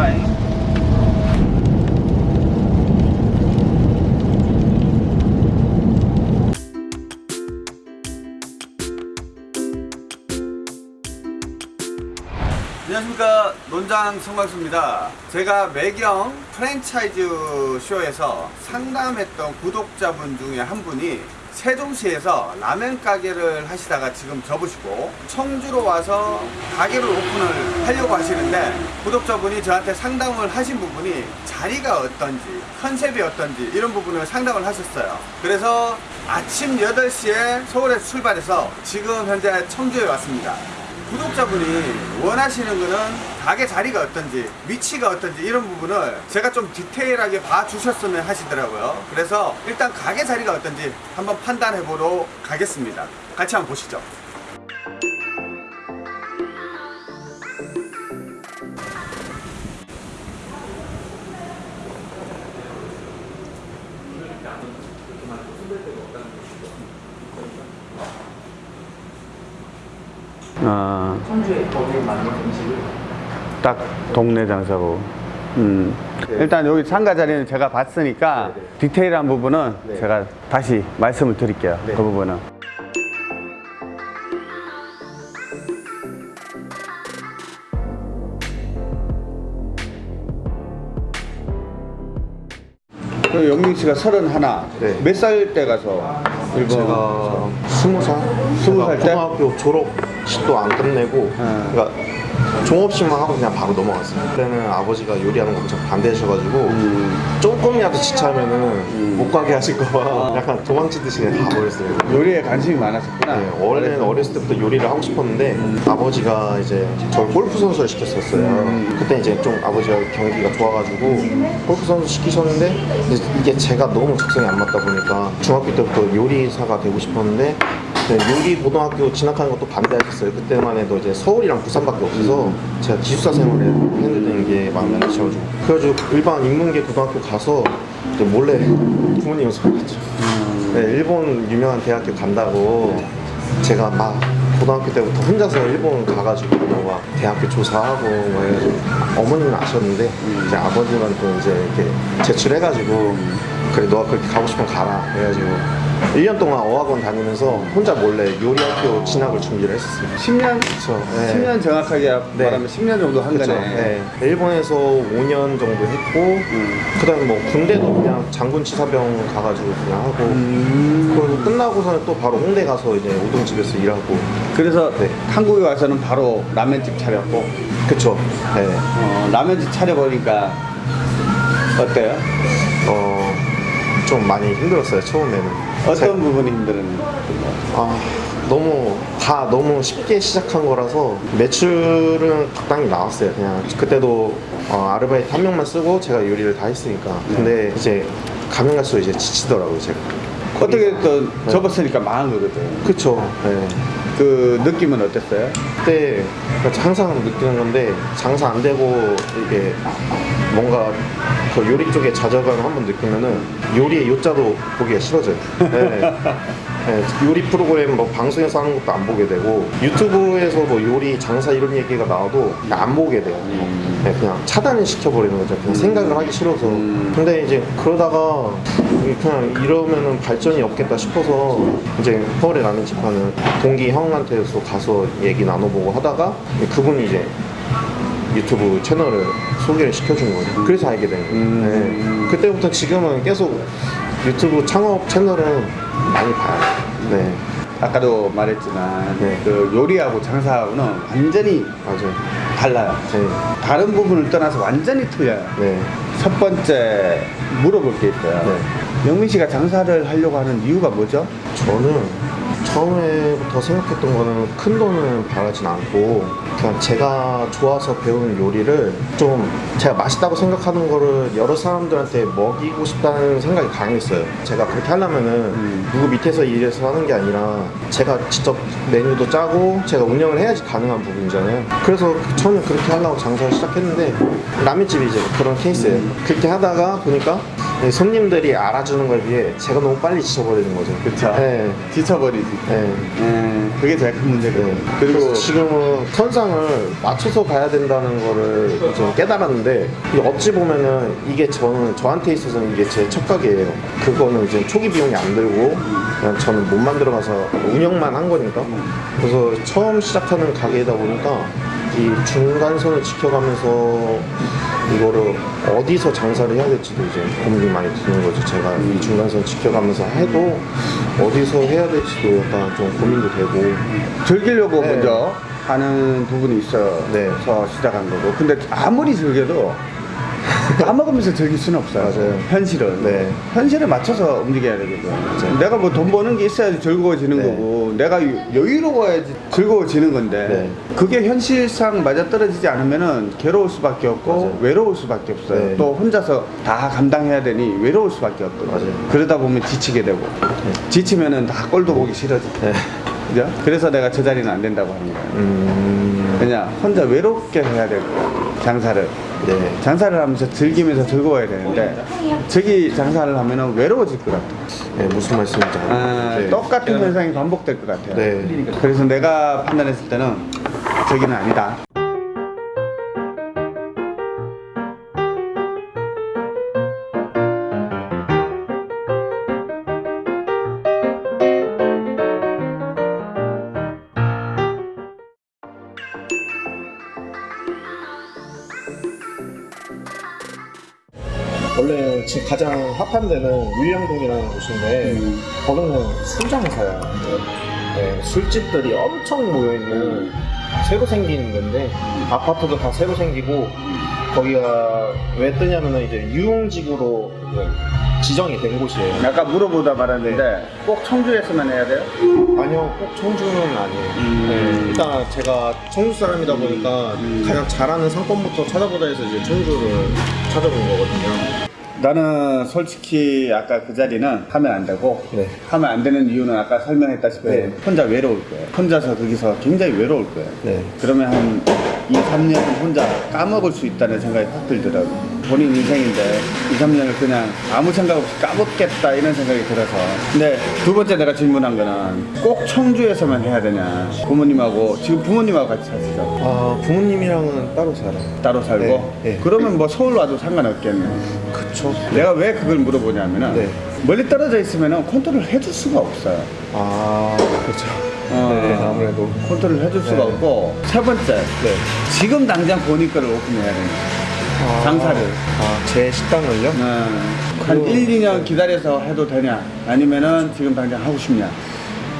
타임 안녕하십니까. 논장 성광수입니다. 제가 매경 프랜차이즈 쇼에서 상담했던 구독자분 중에 한 분이 세종시에서 라면 가게를 하시다가 지금 접으시고 청주로 와서 가게를 오픈을 하려고 하시는데 구독자분이 저한테 상담을 하신 부분이 자리가 어떤지 컨셉이 어떤지 이런 부분을 상담을 하셨어요. 그래서 아침 8시에 서울에서 출발해서 지금 현재 청주에 왔습니다 구독자분이 원하시는 거는 가게 자리가 어떤지 위치가 어떤지 이런 부분을 제가 좀 디테일하게 봐주셨으면 하시더라고요. 그래서 일단 가게 자리가 어떤지 한번 판단해 보러 가겠습니다. 같이 한번 보시죠 아, 청주에 거기에 맞는 음식을 딱 동네 장사고. 음. 일단 여기 상가 자리는 제가 봤으니까 네, 네. 디테일한 부분은 네. 제가 다시 말씀을 드릴게요. 네. 그 부분은. 그 영민 씨가 서른 하나. 네. 몇살 때 가서 일본? 제가 스무 살 스무 살 때? 고등학교 졸업 식도 안 끝내고 네. 그러니까 종업식만 하고 그냥 바로 넘어갔어요 그때는 아버지가 요리하는 거 엄청 반대하셔가지고 음. 조금이라도 지체하면은 못 가게 하실까봐 아. 약간 도망치듯이 그냥 가버렸어요 요리에 관심이 많았었구나. 네, 원래는 어렸을 때부터 요리를 하고 싶었는데 아버지가 이제 저 골프 선수를 시켰었어요. 그때 이제 좀 아버지가 경기가 좋아가지고 골프 선수 시키셨는데 이제 이게 제가 너무 적성이 안 맞다 보니까 중학교 때부터 요리사가 되고 싶었는데 네, 요리 고등학교 진학하는 것도 반대하셨어요. 그때만 해도 이제 서울이랑 부산밖에 없어서 제가 기숙사 생활을 했는 게 마음에 안 드셔가지고. 그래가지고 일반 인문계 고등학교 가서 몰래 부모님을 속였죠. 네, 일본 유명한 대학교 간다고 제가 막 고등학교 때부터 혼자서 일본 가가지고 뭐막 대학교 조사하고 뭐 해가지고 어머니는 아셨는데 이제 아버님은 또 이제 이렇게 제출해가지고 그래 너가 그렇게 가고 싶으면 가라. 그래가지고 1년 동안 어학원 다니면서 혼자 몰래 요리학교 진학을 준비를 했었어요 10년? 그쵸 네. 10년 정확하게 네. 말하면 10년 정도 한 그쵸. 거네. 네. 일본에서 5년 정도 했고 그 다음에 뭐 군대도 그냥 장군 치사병 가가지고 그냥 하고 음. 그리고 끝나고서는 또 바로 홍대 가서 이제 우동집에서 일하고 그래서 네. 한국에 와서는 바로 라면집 차렸고 그쵸 네. 어, 라면집 차려보니까 어때요? 어, 좀 많이 힘들었어요 처음에는. 어떤 제- 부분이 힘들었는지 아, 너무 다 너무 쉽게 시작한 거라서 매출은 적당히 나왔어요. 그냥 그때도 어, 아르바이트 한 명만 쓰고 제가 요리를 다 했으니까. 근데 이제 가면 갈수록 이제 지치더라고요 제가. 어떻게 또 네. 접었으니까 망한 거거든. 그쵸. 네. 그 느낌은 어땠어요? 그때 항상 느끼는 건데 장사 안 되고 이게 뭔가 그 요리 쪽에 좌절감을 한번 느끼면은 요리의 요자도 보기가 싫어져요. 네. 네, 요리 프로그램 뭐 방송에서 하는 것도 안 보게 되고 유튜브에서 뭐 요리 장사 이런 얘기가 나와도 안 보게 돼요. 네, 그냥 차단을 시켜버리는 거죠. 그냥 생각을 하기 싫어서. 근데 이제 그러다가 그냥 이러면은 발전이 없겠다 싶어서 이제 서울에 라면 집 하는 동기 형한테서 가서 얘기 나눠보고 하다가 그분이 이제 유튜브 채널을 소개를 시켜준 거죠. 그래서 알게 된 거예요. 음. 네. 그때부터 지금은 계속 유튜브 창업 채널은 많이 봐요. 네, 아까도 말했지만 네. 그 요리하고 장사하고는 완전히 맞아요. 달라요 네, 다른 부분을 떠나서 완전히 틀려요 네. 첫 번째 물어볼 게 있어요 네. 영민 씨가 장사를 하려고 하는 이유가 뭐죠? 저는 처음에부터 생각했던 거는 큰 돈은 바라진 않고 그냥 제가 좋아서 배운 요리를 좀 제가 맛있다고 생각하는 거를 여러 사람들한테 먹이고 싶다는 생각이 강했어요. 제가 그렇게 하려면은 누구 밑에서 일해서 하는 게 아니라 제가 직접 메뉴도 짜고 제가 운영을 해야지 가능한 부분이잖아요. 그래서 처음에 그렇게 하려고 장사를 시작했는데 라면집이 이제 그런 케이스예요. 그렇게 하다가 보니까 네, 손님들이 알아주는 거에 비해 제가 너무 빨리 지쳐버리는 거죠. 그쵸. 네. 지쳐버리지. 네. 예, 그게 제일 큰 문제거든요. 네. 그리고 그리고 지금은 선상 을 맞춰서 가야 된다는 거를 좀 깨달았는데 어찌 보면은 이게 저는 저한테 있어서는 이게 제첫 가게예요. 그거는 이제 초기 비용이 안 들고 그냥 저는 못 만들어 가서 운영만 한 거니까 그래서 처음 시작하는 가게이다 보니까 이 중간선을 지켜가면서 이거를 어디서 장사를 해야 될지도 이제 고민이 많이 드는 거죠. 제가 이 중간선 지켜가면서 해도 어디서 해야 될지도 약간 좀 고민도 되고 즐기려고 네. 먼저 하는 부분이 있어서 네. 시작한 거고. 근데 아무리 즐겨도 까먹으면서 즐길 수는 없어요. 맞아요. 현실은. 네. 현실에 맞춰서 움직여야 되거든. 내가 뭐 돈 버는 게 있어야지 즐거워지는 네. 거고, 내가 여유로워야지 즐거워지는 건데, 네. 그게 현실상 맞아떨어지지 않으면 은 괴로울 수밖에 없고, 맞아요. 외로울 수밖에 없어요. 네. 또 혼자서 다 감당해야 되니 외로울 수밖에 없거든. 맞아요. 그러다 보면 지치게 되고, 지치면 은 다 꼴도 보기 싫어지고. 네. 그죠? 그래서 내가 저 자리는 안 된다고 하는 거야. 음, 왜냐? 혼자 외롭게 해야 될 거야. 장사를. 네. 장사를 하면서 즐기면서 즐거워야 되는데, 저기 장사를 하면은 외로워질 것 같아. 네, 무슨 말씀인지 알아요. 아, 네. 똑같은 현상이 반복될 것 같아요. 네. 그래서 내가 판단했을 때는 저기는 아니다. 원래 지금 가장 핫한 데는 윌량동이라는 곳인데 거기는 술장사야. 네, 술집들이 엄청 모여있는 새로 생긴 데인데 아파트도 다 새로 생기고 거기가 왜 뜨냐면은 이제 유흥지구로 지정이 된 곳이에요. 아까 물어보다 말았는데 꼭 청주에서만 해야 돼요? 아니요, 꼭 청주는 아니에요. 음. 네, 일단 제가 청주 사람이다 보니까 가장 잘하는 상권부터 찾아보자 해서 이제 청주를 찾아본 거거든요. 나는 솔직히 아까 그 자리는 하면 안 되고 네. 하면 안 되는 이유는 아까 설명했다시피 네. 혼자 외로울 거예요. 혼자서 거기서 굉장히 외로울 거예요. 네. 그러면 한 2, 3년 혼자 까먹을 수 있다는 생각이 확 들더라고요. 본인 인생인데 2, 3년을 그냥 아무 생각 없이 까먹겠다 이런 생각이 들어서. 근데 두 번째 내가 질문한 거는 꼭 청주에서만 해야 되냐. 부모님하고, 지금 부모님하고 같이 사시죠. 아, 부모님이랑은 따로 살아요. 따로 살고. 네, 네. 그러면 뭐 서울 와도 상관없겠네. 그쵸. 내가 왜 그걸 물어보냐면은 네. 멀리 떨어져 있으면 컨트롤 해줄 수가 없어요. 아, 그렇죠. 어, 네, 아무래도. 컨트롤 해줄 수가 네. 없고 세 번째 네. 지금 당장 본인 거를 오픈해야 되는 아, 장사를. 아, 제 식당을요? 한 그거- 1, 2년 기다려서 해도 되냐 아니면은 지금 당장 하고 싶냐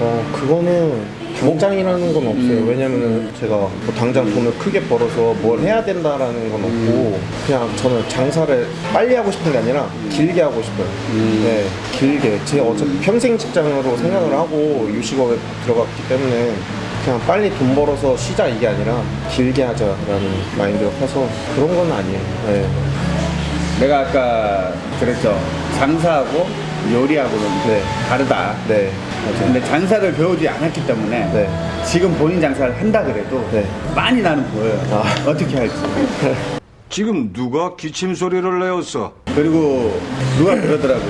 어, 그거는 당장이라는 건 없어요. 음. 왜냐면은 제가 뭐 당장 돈을 크게 벌어서 뭘 해야 된다라는 건 없고 그냥 저는 장사를 빨리 하고 싶은 게 아니라 길게 하고 싶어요. 음. 네, 길게. 제 어차피 평생 직장으로 생각을 하고 유식업에 들어갔기 때문에 그냥 빨리 돈 벌어서 쉬자 이게 아니라 길게 하자라는 마인드가 커서 그런 건 아니에요. 네. 내가 아까 그랬죠 장사하고 요리하고는 네. 다르다 네. 근데 장사를 배우지 않았기 때문에 네. 지금 본인 장사를 한다 그래도 네. 많이 나는 보여요 아. 어떻게 할지 지금 누가 기침 소리를 내었어? 그리고 누가 그러더라고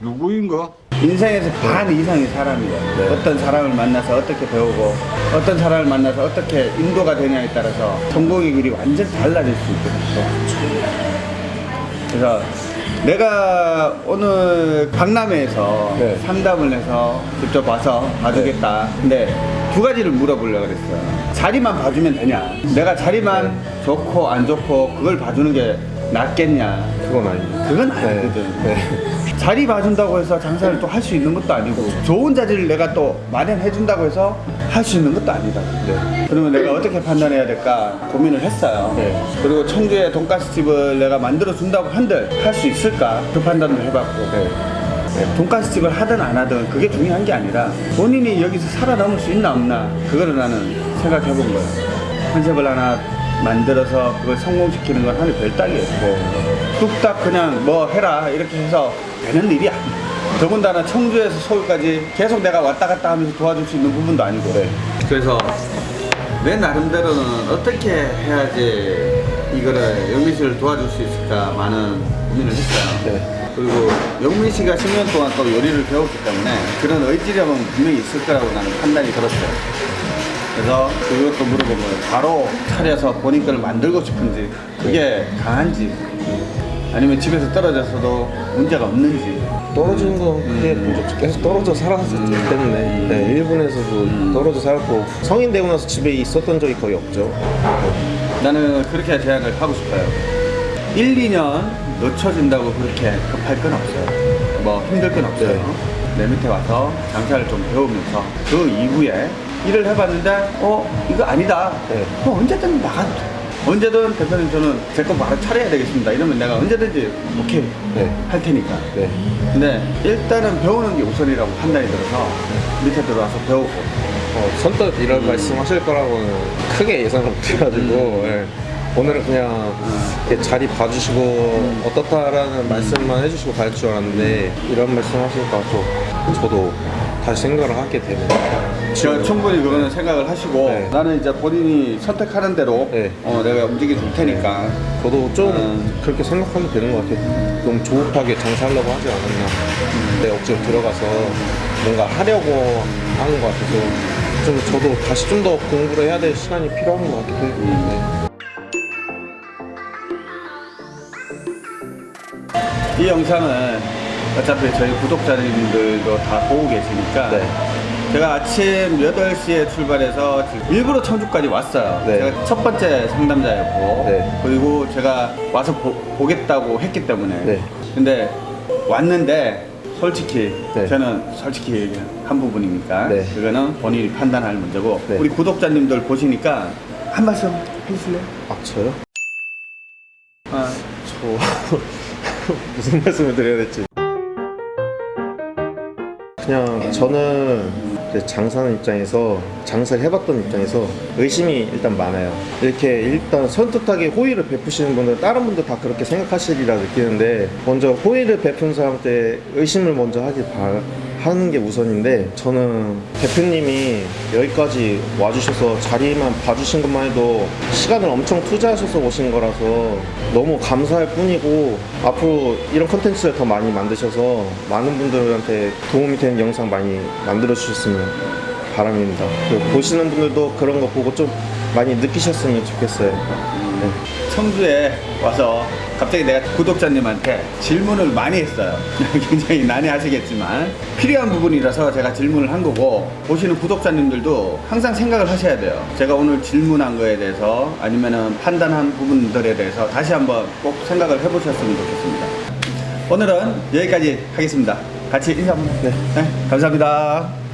누구인가? 인생에서 반 이상이 사람이야. 네. 어떤 사람을 만나서 어떻게 배우고 어떤 사람을 만나서 어떻게 인도가 되냐에 따라서 성공의 길이 완전히 달라질 수 있거든 그래서 내가 오늘 박람회에서 네. 상담을 해서 직접 와서 봐주겠다. 근데 두 가지를 물어보려고 그랬어요. 자리만 봐주면 되냐? 내가 자리만 좋고 안 좋고 그걸 봐주는 게 낫겠냐 그건 아니에요. 그건 네. 아니거든 네. 자리 봐준다고 해서 장사를 또 할 수 있는 것도 아니고 좋은 자리를 내가 또 마련해 준다고 해서 할 수 있는 것도 아니다. 네. 그러면 내가 어떻게 판단해야 될까 고민을 했어요. 네. 그리고 청주에 돈가스 집을 내가 만들어 준다고 한들 할 수 있을까 그 판단을 해봤고 네. 돈가스 집을 하든 안 하든 그게 중요한 게 아니라 본인이 여기서 살아남을 수 있나 없나 그거를 나는 생각해 본 거예요. 컨셉을 하나 만들어서 그걸 성공시키는 건 하늘 별따기예요. 네. 뚝딱 그냥 뭐 해라 이렇게 해서 되는 일이 아니야. 더군다나 청주에서 서울까지 계속 내가 왔다 갔다 하면서 도와줄 수 있는 부분도 아니고. 그래서 내 나름대로는 어떻게 해야지 이거를 영민 씨를 도와줄 수 있을까 많은 고민을 했어요. 네. 그리고 영민 씨가 10년 동안 또 요리를 배웠기 때문에 그런 의지력은 분명히 있을 거라고 나는 판단이 들었어요. 그래서 그것도 물어보면 바로 차려서 본인 걸 만들고 싶은지 그게 강한지 아니면 집에서 떨어져서도 문제가 없는지 떨어지는 건 크게 문제 없죠. 계속 떨어져 살았기 때문에 네, 일본에서도 떨어져 살았고 성인 되고 나서 집에 있었던 적이 거의 없죠. 나는 그렇게 제안을 하고 싶어요. 1, 2년 늦춰진다고 그렇게 급할 건 없어요. 뭐 힘들 건 없어요. 네. 내 밑에 와서 장사를 좀 배우면서 그 이후에 일을 해봤는데 어 이거 아니다. 네. 그럼 언제든 나가도 돼. 언제든 대표님 저는 제거 바로 차려야 되겠습니다. 이러면 내가 언제든지 오케이 네. 할 테니까. 네. 근데 일단은 배우는 게 우선이라고 판단이 들어서 밑에 들어와서 배우고 어, 선뜻 이런 말씀 하실 거라고는 크게 예상을 못 해가지고 예. 오늘은 그냥 이렇게 자리 봐주시고 어떻다라는 말씀만 해주시고 갈 줄 알았는데 이런 말씀 하시니까 또 저도 다시 생각을 하게 되네요. 제가 충분히 그거는 생각을 하시고 네. 나는 이제 본인이 선택하는 대로 네. 어, 내가 움직여 줄 테니까 저도 좀 음. 그렇게 생각하면 되는 것 같아요. 너무 조급하게 장사하려고 하지 않았나. 내 억지로 들어가서 뭔가 하려고 하는 것 같아서 좀 저도 다시 좀 더 공부를 해야 될 시간이 필요한 것 같기도 해요. 네. 이 영상은 어차피 저희 구독자님들도 다 보고 계시니까 네. 제가 아침 8시에 출발해서 일부러 청주까지 왔어요. 네. 제가 첫 번째 상담자였고 네. 그리고 제가 와서 보, 겠다고 했기 때문에 네. 근데 왔는데 솔직히 네. 저는 솔직히 얘기한 부분이니까 네. 그거는 본인이 판단할 문제고 네. 우리 구독자님들 보시니까 한 말씀 해주실래요? 아 저요? 아, 저 무슨 말씀을 드려야 될지 그냥 저는 이제 장사하는 입장에서 장사를 해봤던 입장에서 의심이 일단 많아요. 이렇게 일단 선뜻하게 호의를 베푸시는 분들 다른 분들 다 그렇게 생각하시리라 느끼는데 먼저 호의를 베푼 사람한테 의심을 먼저 하길 바, 하는 게 우선인데 저는 대표님이 여기까지 와주셔서 자리만 봐주신 것만 해도 시간을 엄청 투자하셔서 오신 거라서 너무 감사할 뿐이고 앞으로 이런 컨텐츠를 더 많이 만드셔서 많은 분들한테 도움이 되는 영상 많이 만들어 주셨으면 바람입니다. 보시는 분들도 그런 거 보고 좀 많이 느끼셨으면 좋겠어요. 네. 청주에 와서 갑자기 내가 구독자님한테 질문을 많이 했어요. 굉장히 난해하시겠지만 필요한 부분이라서 제가 질문을 한 거고 보시는 구독자님들도 항상 생각을 하셔야 돼요. 제가 오늘 질문한 거에 대해서 아니면은 판단한 부분들에 대해서 다시 한번 꼭 생각을 해보셨으면 좋겠습니다. 오늘은 여기까지 하겠습니다. 같이 인사 한번. 네. 네 감사합니다.